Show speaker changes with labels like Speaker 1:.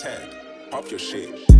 Speaker 1: tag. Pop your shit.